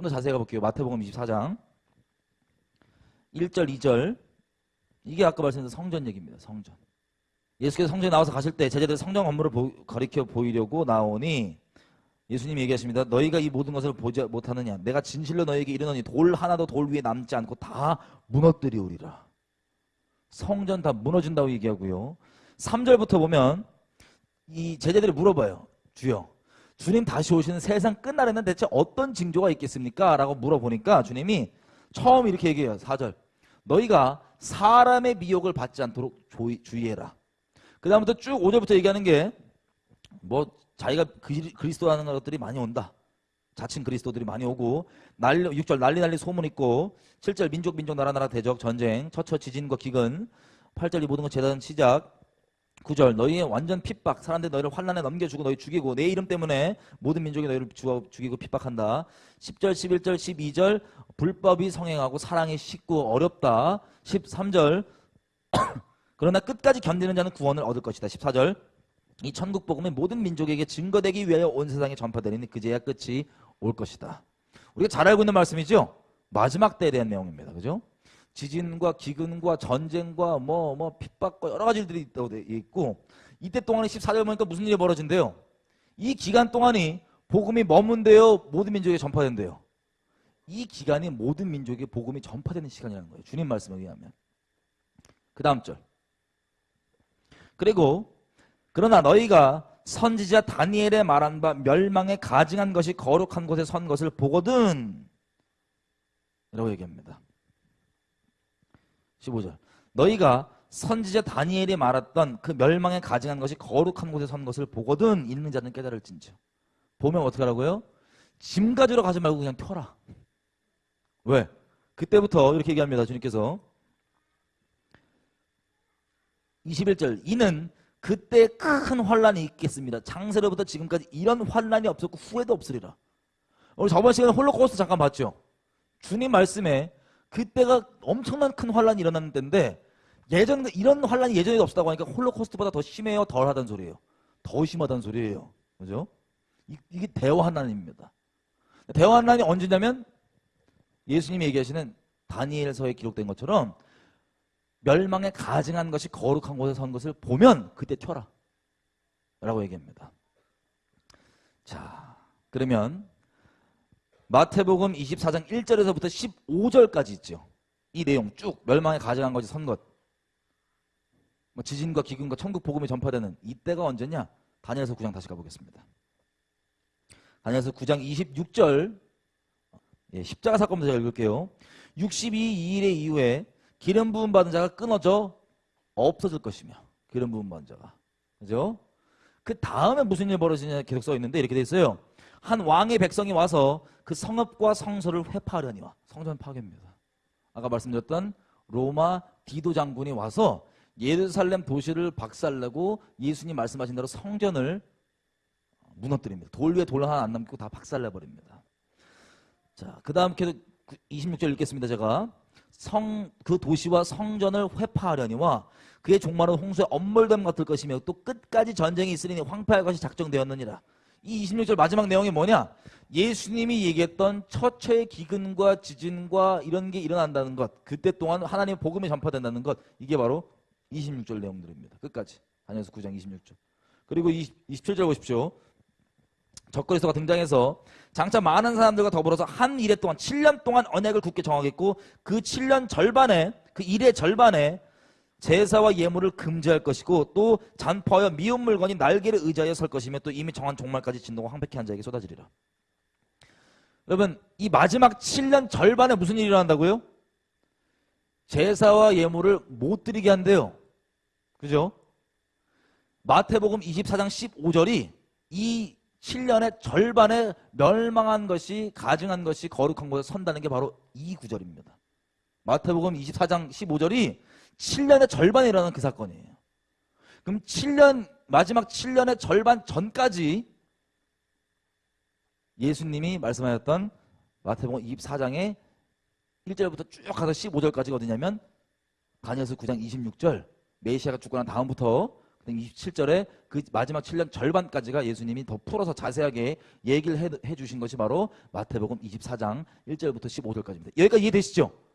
좀 더 자세히 가볼게요. 마태복음 24장 1절, 2절 이게 아까 말씀드린 성전 얘기입니다. 성전. 예수께서 성전에 나와서 가실 때 제자들 성전 건물을 보, 가리켜 보이려고 나오니 예수님이 얘기하십니다. 너희가 이 모든 것을 보지 못하느냐? 내가 진실로 너희에게 이르노니 돌 하나도 돌 위에 남지 않고 다 무너뜨리오리라. 성전 다 무너진다고 얘기하고요. 3절부터 보면 이 제자들이 물어봐요. 주여, 주님 다시 오시는 세상 끝날에는 대체 어떤 징조가 있겠습니까? 라고 물어보니까 주님이 처음 이렇게 얘기해요. 4절. 너희가 사람의 미혹을 받지 않도록 조이, 주의해라. 그 다음부터 쭉 5절부터 얘기하는 게 뭐 자기가 그리- 그리스도라는 것들이 많이 온다. 자칭 그리스도들이 많이 오고 난리 6절 난리 난리 소문 있고 7절 민족 민족 나라 나라 대적 전쟁 처처 지진과 기근 8절 이 모든 것 재단 시작 9절 너희의 완전 핍박 사람들이 너희를 환란에 넘겨주고 너희 죽이고 내 이름 때문에 모든 민족이 너희를 주- 죽이고 핍박한다 10절 11절 12절 불법이 성행하고 사랑이 쉽고 어렵다 13절 그러나 끝까지 견디는 자는 구원을 얻을 것이다 14절 이 천국 복음이 모든 민족에게 증거되기 위하여 온 세상에 전파되리니 그제야 끝이 올 것이다. 우리가 잘 알고 있는 말씀이죠. 마지막 때에 대한 내용입니다. 그죠? 지진과 기근과 전쟁과 뭐 뭐 핍박과 여러 가지들이 있다고 돼 있고 이때 동안에 14절 보니까 무슨 일이 벌어진대요. 이 기간 동안이 복음이 머문대요. 모든 민족에 전파된대요. 이 기간이 모든 민족에 복음이 전파되는 시간이라는 거예요. 주님 말씀에 의하면. 그 다음 절. 그리고 그러나 너희가 선지자 다니엘의 말한 바 멸망에 가증한 것이 거룩한 곳에 선 것을 보거든 이라고 얘기합니다 15절 너희가 선지자 다니엘이 말했던 그 멸망에 가증한 것이 거룩한 곳에 선 것을 보거든 있는 자는 깨달을진즉 보면 어떻게 하라고요? 짐 가지러 가지 말고 그냥 펴라 왜? 그때부터 이렇게 얘기합니다 주님께서 21절 이는 그때 큰 환란이 있겠습니다. 창세로부터 지금까지 이런 환란이 없었고 후에도 없으리라. 우리 저번 시간에 홀로코스트 잠깐 봤죠. 주님 말씀에 그때가 엄청난 큰 환란이 일어나는 때인데 예전 이런 환란이 예전에도 없었다고 하니까 홀로코스트보다 더 심해요, 덜하다는 소리예요. 더 심하다는 소리예요. 그죠? 이, 이게 대환란입니다. 대환란이 언제냐면 예수님이 얘기하시는 다니엘서에 기록된 것처럼 멸망에 가증한 것이 거룩한 곳에 선 것을 보면 그때 튀어라 라고 얘기합니다 자 그러면 마태복음 24장 1절에서부터 15절까지 있죠. 이 내용 쭉 멸망에 가증한 것이 선것. 뭐 지진과 기근과 천국 복음이 전파되는 이때가 언제냐? 다니엘서 9장 다시 가보겠습니다. 다니엘서 9장 26절. 예, 십자가 사건부터 제가 읽을게요. 62일의 이후에 기름 부음 받은 자가 끊어져 없어질 것이며 기름 부음 받은 자가. 그죠? 그 다음에 무슨 일 벌어지냐 계속 써 있는데 이렇게 돼 있어요. 한 왕의 백성이 와서 그 성읍과 성소를 회파하려니와 성전 파괴입니다. 아까 말씀드렸던 로마 디도 장군이 와서 예루살렘 도시를 박살내고 예수님 말씀하신 대로 성전을 무너뜨립니다. 돌 위에 돌 하나 안 남기고 다 박살내 버립니다. 자, 그 다음 계속 26절 읽겠습니다. 제가 성 그 도시와 성전을 회파하려니와 그의 종말은 홍수의 엄몰됨 같을 것이며 또 끝까지 전쟁이 있으니 황폐할 것이 작정되었느니라. 이 26절 마지막 내용이 뭐냐? 예수님이 얘기했던 처처의 기근과 지진과 이런 게 일어난다는 것 그때 동안 하나님의 복음이 전파된다는 것 이게 바로 26절 내용들입니다. 끝까지 다니엘서 9장 26절 그리고 20, 27절 보십시오. 적그리스도가 등장해서 장차 많은 사람들과 더불어서 한 일에 동안 7년 동안 언약을 굳게 정하겠고 그 7년 절반에 그 일의 절반에 제사와 예물을 금지할 것이고 또 잔포하여 미운 물건이 날개를 의지하여 설 것이며 또 이미 정한 종말까지 진동과 황폐케 한 자에게 쏟아지리라. 여러분 이 마지막 7년 절반에 무슨 일이 일어난다고요? 제사와 예물을 못 드리게 한대요. 그죠? 마태복음 24장 15절이 이 7년의 절반에 멸망한 것이 가증한 것이 거룩한 곳에 선다는 게 바로 이 구절입니다. 마태복음 24장 15절이 7년의 절반에 일어나는 그 사건이에요. 그럼 7년 마지막 7년의 절반 전까지 예수님이 말씀하셨던 마태복음 24장의 1절부터 쭉 가서 15절까지가 어디냐면 다니엘서 9장 26절 메시아가 죽고 난 다음부터 그다음에 27절에 그 마지막 7년 절반까지가 예수님이 더 풀어서 자세하게 얘기를 해, 해 주신 것이 바로 마태복음 24장 1절부터 15절까지입니다. 여기까지 이해되시죠?